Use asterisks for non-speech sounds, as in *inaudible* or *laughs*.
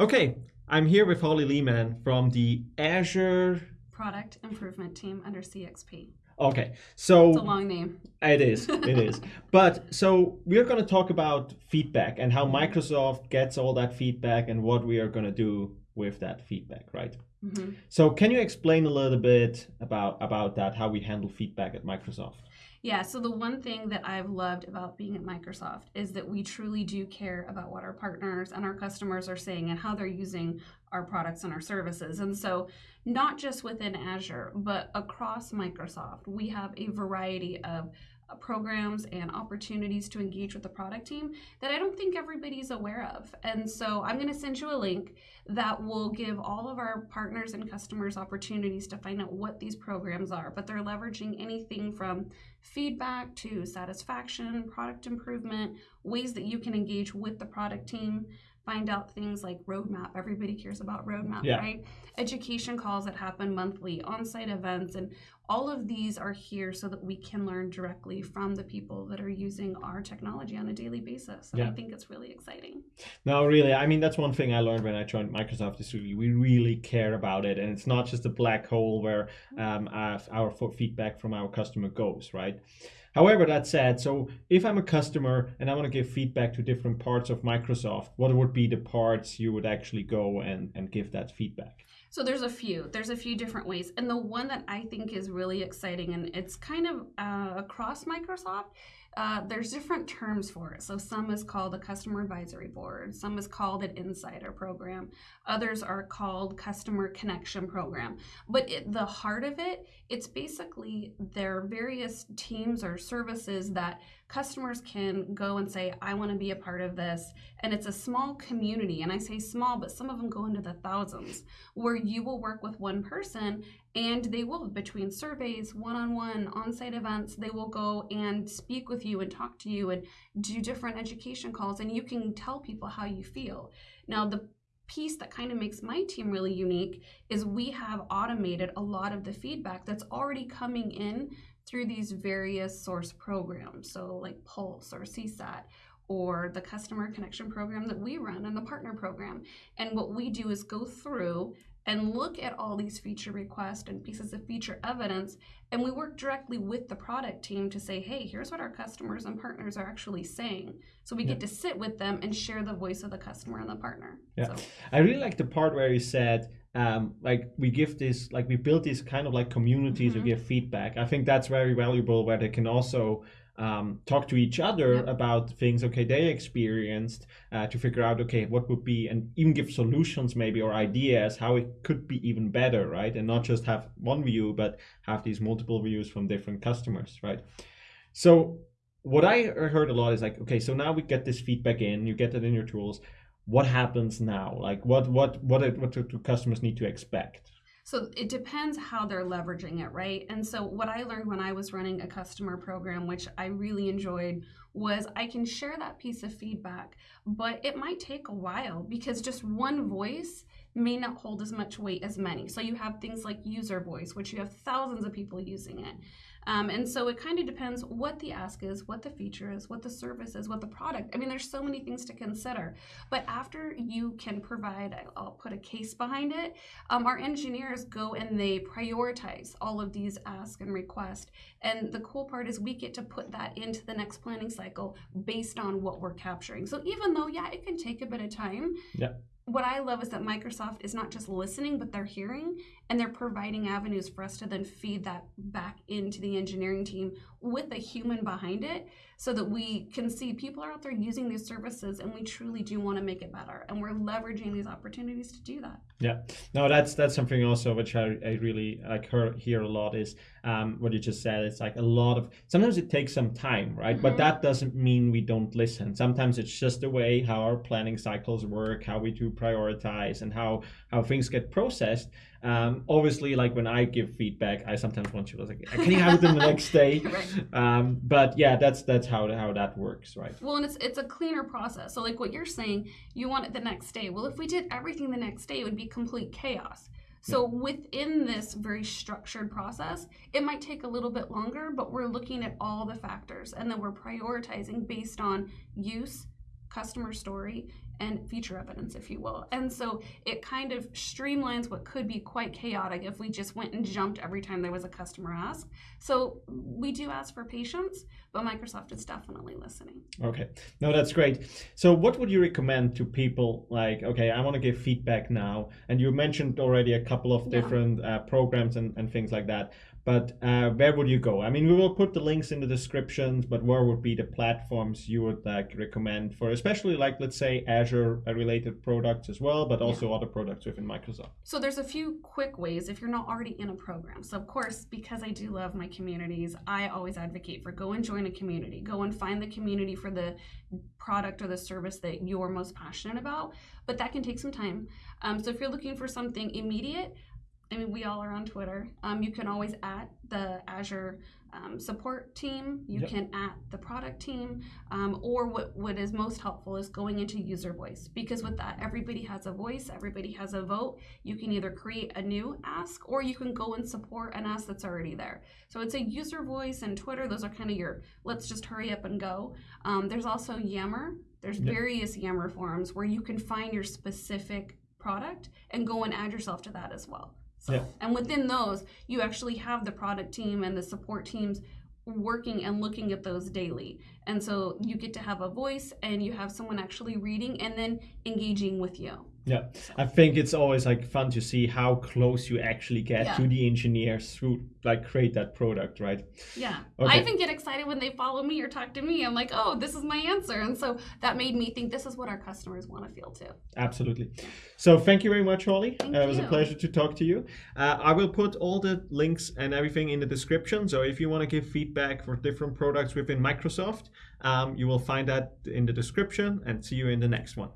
Okay, I'm here with Holly Lehman from the Azure Product Improvement Team under CXP. Okay, so It's a long name. it is, it is. *laughs* But so we're going to talk about feedback and how Microsoft gets all that feedback and what we are going to do with that feedback, right? Mhm. So can you explain a little bit about about that, how we handle feedback at Microsoft? Yeah, so the one thing that I've loved about being at Microsoft is that we truly do care about what our partners and our customers are saying and how they're using our products and our services. And so, not just within Azure, but across Microsoft, we have a variety of programs and opportunities to engage with the product team that I don't think everybody's aware of. And so, I'm going to send you a link that will give all of our partners and customers opportunities to find out what these programs are. But they're leveraging anything from feedback to satisfaction, product improvement, ways that you can engage with the product team, find out things like roadmap. Everybody cares about roadmap, Yeah. right? Education calls that happen monthly, on site events, and all of these are here so that we can learn directly from the people that are using our technology on a daily basis. And I think it's really exciting. No, really. I mean, that's one thing I learned when I joined Microsoft is we, we really care about it, and it's not just a black hole where um, our, our feedback from our customer goes, right? However, that said, so if I'm a customer and I want to give feedback to different parts of Microsoft, what would be the parts you would actually go and, and give that feedback? So there's a few. There's a few different ways, and the one that I think is really exciting, and it's kind of uh, across Microsoft. Uh, there's different terms for it. So some is called a customer advisory board. Some is called an insider program. Others are called customer connection program. But it, the heart of it, it's basically their various teams or services that customers can go and say, I want to be a part of this. And it's a small community. And I say small, but some of them go into the thousands where you will work with one person and they will between surveys one-on-one on-site events they will go and speak with you and talk to you and do different education calls and you can tell people how you feel now the piece that kind of makes my team really unique is we have automated a lot of the feedback that's already coming in through these various source programs so like pulse or csat or the customer connection program that we run and the partner program and what we do is go through and look at all these feature requests and pieces of feature evidence and we work directly with the product team to say hey here's what our customers and partners are actually saying so we Yeah. get to sit with them and share the voice of the customer and the partner Yeah. so I really like the part where you said, um, like we give this, like we build these kind of like communities to Mhm. give feedback. I think that's very valuable where they can also um, talk to each other Yep. about things okay they experienced uh, to figure out okay what would be and even give solutions maybe or ideas how it could be even better, right? And not just have one view, but have these multiple views from different customers, right? So what I heard a lot is like, okay, so now we get this feedback in, you get it in your tools. What happens now? Like, what what what it- what do customers need to expect? So it depends how they're leveraging it, right? And so what I learned when I was running a customer program, which I really enjoyed, was I can share that piece of feedback, but it might take a while because just one voice may not hold as much weight as many. So you have things like user voice, which you have thousands of people using it. Um, and so it kind of depends what the ask is, what the feature is, what the service is, what the product. I mean, there's so many things to consider. But after you can provide, I'll put a case behind it, um, our engineers go and they prioritize all of these ask and request. And the cool part is we get to put that into the next planning cycle based on what we're capturing. So even though, yeah, it can take a bit of time. Yeah. What I love is that Microsoft is not just listening, but they're hearing and they're providing avenues for us to then feed that back into the engineering team with a human behind it so that we can see people are out there using these services and we truly do want to make it better. And we're leveraging these opportunities to do that. Yeah, no, that's that's something also which I, I really like hear, hear a lot is um, what you just said. It's like a lot of sometimes it takes some time, right? But Mhm. that doesn't mean we don't listen. Sometimes it's just the way how our planning cycles work, how we do prioritize, and how how things get processed. Um, obviously, like when I give feedback, I sometimes want you to like, can you have it in the next day? *laughs* Right. Um, but yeah, that's that's how how that works, right? Well, and it's it's a cleaner process. So, like what you're saying, you want it the next day. Well, if we did everything the next day, it would be complete chaos. So, within this very structured process, it might take a little bit longer, but we're looking at all the factors and then we're prioritizing based on use, customer story, and feature evidence, if you will. And so it kind of streamlines what could be quite chaotic if we just went and jumped every time there was a customer ask. So we do ask for patience, but Microsoft is definitely listening. Okay, no, that's great. So what would you recommend to people like, okay, I want to give feedback now, and you mentioned already a couple of Yeah. different uh, programs and, and things like that. But uh, where would you go? I mean, we will put the links in the descriptions, but where would be the platforms you would like recommend for, especially like let's say Azure related products as well, but also other products within Microsoft. So there's a few quick ways if you're not already in a program. So of course, because I do love my communities, I always advocate for go and join a community. Go and find the community for the product or the service that you're most passionate about. But that can take some time. Um, so if you're looking for something immediate, I mean, we all are on Twitter. Um, you can always at the Azure um, support team. You Yep. can at the product team. Um, or what, what is most helpful is going into user voice because with that, everybody has a voice, everybody has a vote. You can either create a new ask or you can go and support an ask that's already there. So it's a user voice and Twitter. Those are kind of your let's just hurry up and go. Um, there's also Yammer. There's Yep. various Yammer forums where you can find your specific product and go and add yourself to that as well. So, Yeah. and within those, you actually have the product team and the support teams working and looking at those daily. And so you get to have a voice and you have someone actually reading and then engaging with you. Yeah, I think it's always like fun to see how close you actually get Yeah. to the engineers who like create that product, right? Yeah. Okay. I even get excited when they follow me or talk to me. I'm like, oh, this is my answer. And so that made me think this is what our customers want to feel too. Absolutely. So thank you very much, Holly. Uh, it was a pleasure to talk to you. Uh, I will put all the links and everything in the description. So if you want to give feedback for different products within Microsoft, um, you will find that in the description and see you in the next one.